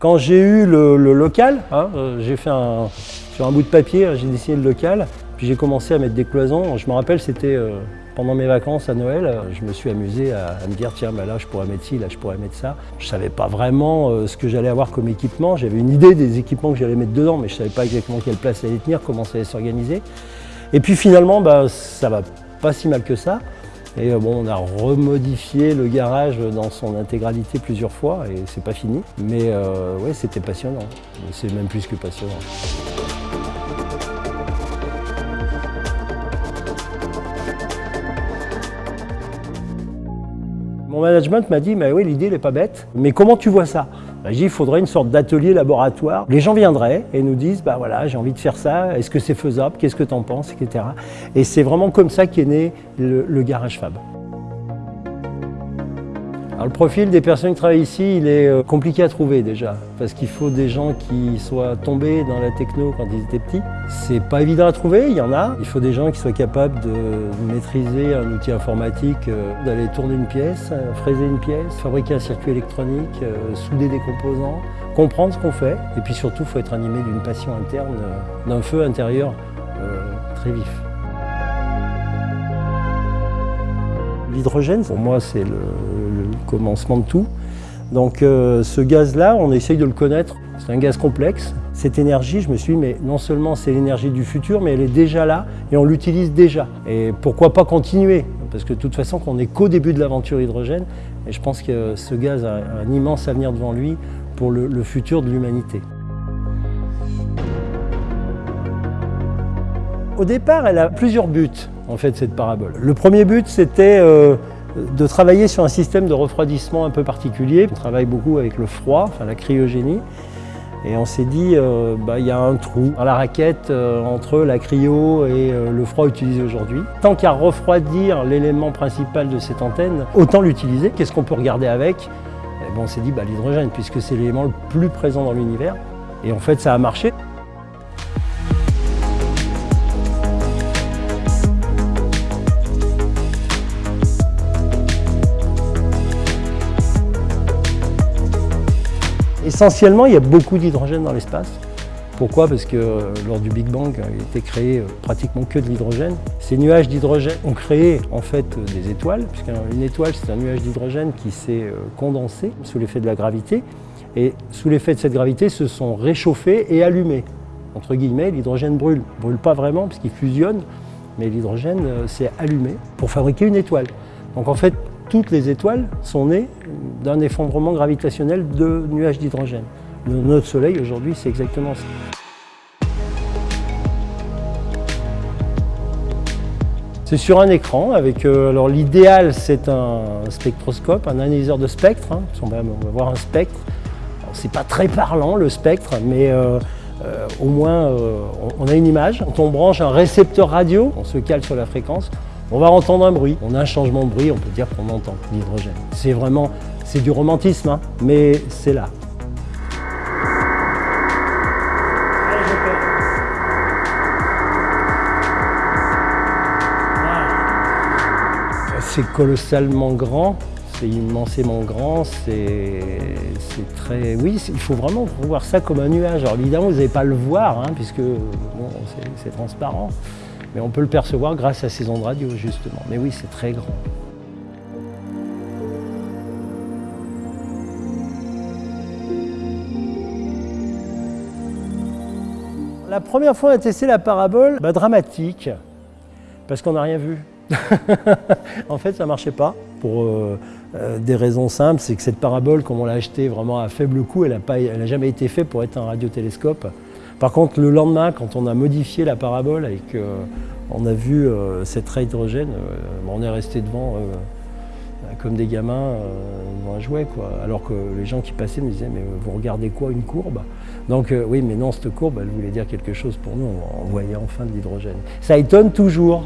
Quand j'ai eu le, local, hein, euh, j'ai fait un, sur un bout de papier, j'ai dessiné le local, puis j'ai commencé à mettre des cloisons. Je me rappelle, c'était euh, pendant mes vacances à Noël, je me suis amusé à, me dire tiens, bah là je pourrais mettre ci, là je pourrais mettre ça. Je ne savais pas vraiment euh, ce que j'allais avoir comme équipement. J'avais une idée des équipements que j'allais mettre dedans, mais je ne savais pas exactement quelle place allait tenir, comment ça allait s'organiser. Et puis finalement, bah, ça va pas si mal que ça. Et euh, bon, on a remodifié le garage dans son intégralité plusieurs fois et c'est pas fini. Mais euh, ouais, c'était passionnant. C'est même plus que passionnant. Mon management m'a dit, mais oui, l'idée n'est pas bête, mais comment tu vois ça? Il faudrait une sorte d'atelier laboratoire. Les gens viendraient et nous disent, bah voilà, j'ai envie de faire ça, est-ce que c'est faisable, qu'est-ce que tu en penses, etc. Et c'est vraiment comme ça qu'est né le Garage Fab le profil des personnes qui travaillent ici, il est euh, compliqué à trouver déjà, parce qu'il faut des gens qui soient tombés dans la techno quand ils étaient petits. C'est pas évident à trouver, il y en a. Il faut des gens qui soient capables de maîtriser un outil informatique, euh, d'aller tourner une pièce, euh, fraiser une pièce, fabriquer un circuit électronique, souder des composants, comprendre ce qu'on fait. Et puis surtout, il faut être animé d'une passion interne, d'un feu intérieur très vif. L'hydrogène, pour moi, c'est le, commencement de tout. Donc euh, ce gaz-là, on essaye de le connaître. C'est un gaz complexe. Cette énergie, je me suis dit, mais non seulement c'est l'énergie du futur, mais elle est déjà là et on l'utilise déjà. Et pourquoi pas continuer? Parce que de toute façon, qu'on n'est qu'au début de l'aventure hydrogène, et je pense que ce gaz a un immense avenir devant lui pour le, futur de l'humanité. Au départ, elle a plusieurs buts, en fait, cette parabole. Le premier but, c'était euh, de travailler sur un système de refroidissement un peu particulier. On travaille beaucoup avec le froid, enfin la cryogénie. Et on s'est dit, euh, bah, il y a un trou dans la raquette euh, entre la cryo et le froid utilisé aujourd'hui. Tant qu'à refroidir l'élément principal de cette antenne, autant l'utiliser. Qu'est-ce qu'on peut regarder avec? Et On s'est dit bah, l'hydrogène, puisque c'est l'élément le plus présent dans l'univers. Et en fait, ça a marché. Essentiellement, il y a beaucoup d'hydrogène dans l'espace. Pourquoi? Parce que euh, lors du Big Bang, il a été créé euh, pratiquement que de l'hydrogène. Ces nuages d'hydrogène ont créé en fait euh, des étoiles, puisqu'une étoile c'est un nuage d'hydrogène qui s'est condensé sous l'effet de la gravité. Et sous l'effet de cette gravité, se sont réchauffés et allumés. Entre guillemets, l'hydrogène brûle. Il brûle pas vraiment puisqu'il fusionne, mais l'hydrogène s'est allumé pour fabriquer une étoile. Donc en fait, toutes les étoiles sont nées d'un effondrement gravitationnel de nuages d'hydrogène. Notre Soleil aujourd'hui, c'est exactement ça. C'est sur un écran avec, euh, alors l'idéal c'est un spectroscope, un analyseur de spectre, hein, on, va, voir un spectre. C'est pas très parlant le spectre, mais euh, euh, au moins on a une image. Quand on branche un récepteur radio, on se cale sur la fréquence, on va entendre un bruit. On a un changement de bruit, on peut dire qu'on entend l'hydrogène. C'est vraiment, c'est du romantisme, hein, mais c'est là. C'est colossalement grand, c'est immensément grand, c'est très... Oui, il faut vraiment voir ça comme un nuage. Alors évidemment, vous n'allez pas le voir, hein, puisque c'est transparent. Mais on peut le percevoir grâce à ces ondes radio, justement. Mais oui, c'est très grand. La première fois, on a testé la parabole, bah, dramatique, parce qu'on n'a rien vu. en fait, ça ne marchait pas, pour euh, euh, des raisons simples. C'est que cette parabole, comme on l'a achetée vraiment à faible coût, elle n'a jamais été faite pour être un radiotélescope. Par contre, le lendemain, quand on a modifié la parabole et qu'on a vu euh, cette raie hydrogène, euh, on est resté devant euh, comme des gamins devant un jouet. Alors que les gens qui passaient me disaient « mais vous regardez quoi, une courbe ?» Donc oui, mais non, cette courbe, elle voulait dire quelque chose pour nous, on voyait enfin de l'hydrogène. Ça étonne toujours,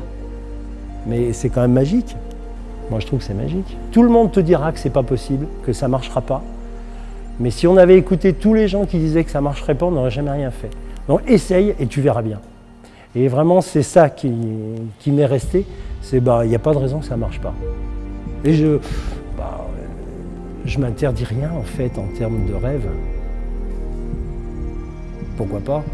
mais c'est quand même magique. Moi, je trouve que c'est magique. Tout le monde te dira que c'est pas possible, que ça marchera pas. Mais si on avait écouté tous les gens qui disaient que ça marcherait pas, on n'aurait jamais rien fait. Donc essaye et tu verras bien. Et vraiment, c'est ça qui, m'est resté, c'est bah il n'y a pas de raison que ça ne marche pas. Et je bah, je m'interdis rien en fait en termes de rêve. pourquoi pas?